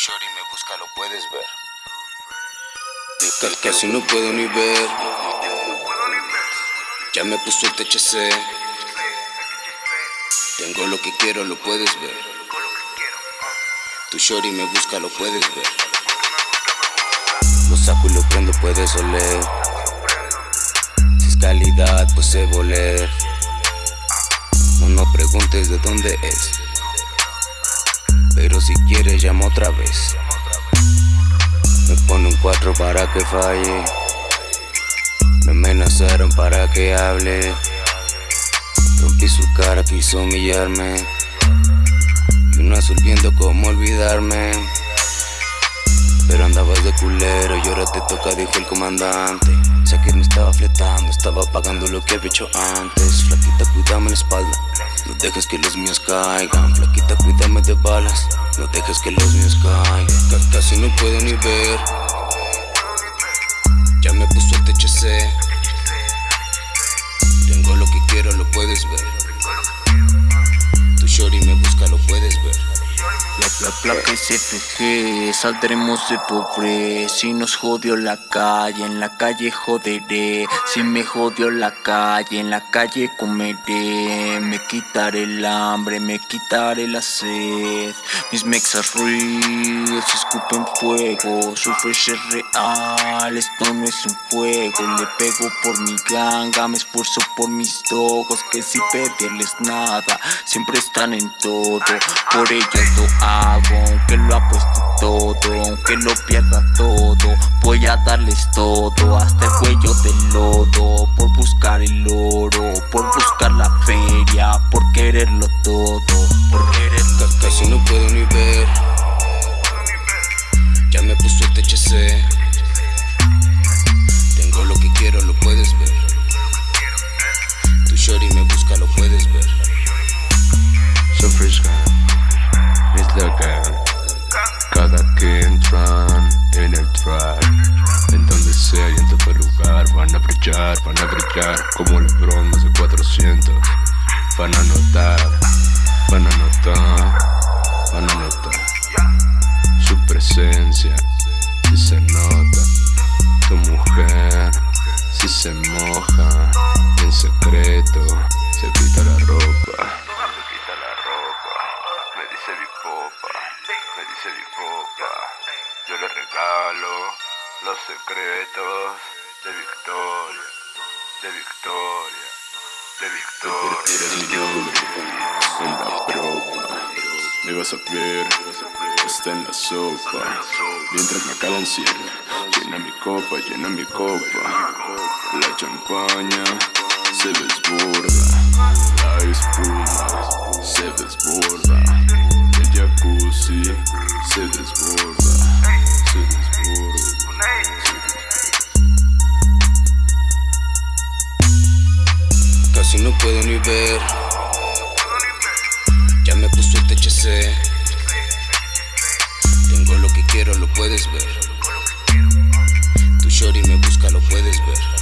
shorty me busca, lo puedes ver. Casi no puedo ni ver. Ya me puso el THC. Tengo lo que quiero, lo puedes ver. Tu shorty me busca, lo puedes ver. Lo saco y lo prendo, puedes oler. Si es calidad, pues sé voler. No, no preguntes de dónde es. Pero si quieres, llama otra vez. Me pone un cuatro para que falle. Me amenazaron para que hable. Rompí su cara, quiso humillarme. Y un azul viendo cómo olvidarme. Culero y ahora te toca, dijo el comandante. Sé que me estaba fletando, estaba pagando lo que había hecho antes. Flaquita, cuídame la espalda. No dejes que los míos caigan, flaquita, cuídame de balas. No dejes que los míos caigan. Casi no puedo ni ver. Ya me puso el THC. Tengo lo que quiero, lo puedes ver. Tu shorty me busca, lo puedes ver. La placa es FG, saldremos de pobre. Si nos jodió la calle, en la calle joderé. Si me jodió la calle, en la calle comeré. Me quitaré el hambre, me quitaré la sed. Mis mexas real, se escupen fuego. Su fresh es real, esto no es un juego. Le pego por mi ganga, me esfuerzo por mis dogos Que sin pedirles nada, siempre están en todo. Por ellos lo hago aunque lo apuesto todo, aunque lo pierda todo, voy a darles todo, hasta el cuello del lodo, por buscar el oro, por buscar la feria, por quererlo todo, por quererlo van a brillar Como Lebron de 400 Van a notar, van a notar Van a notar Su presencia. Si se nota Tu mujer Si se moja En secreto Se quita la ropa. Dice mi popa, me dice mi popa. Yo le regalo los secretos de Victoria, de Victoria, de Victoria. Me vas a ver, está en la sopa. Mientras me calan cielo, llena mi copa, llena mi copa. La champaña se desborda, la puedo ni ver. Ya me puso el THC. Tengo lo que quiero, lo puedes ver. Tu shorty me busca, lo puedes ver.